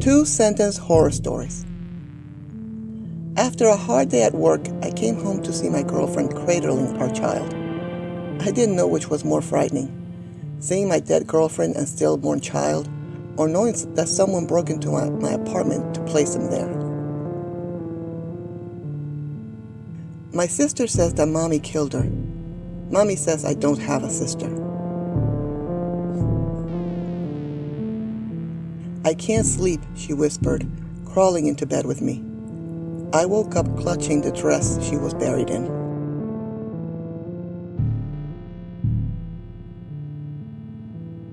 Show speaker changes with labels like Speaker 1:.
Speaker 1: Two sentence horror stories. After a hard day at work, I came home to see my girlfriend cradling our child. I didn't know which was more frightening seeing my dead girlfriend and stillborn child, or knowing that someone broke into my, my apartment to place him there. My sister says that mommy killed her. Mommy says I don't have a sister. I can't sleep, she whispered, crawling into bed with me. I woke up clutching the dress she was buried in.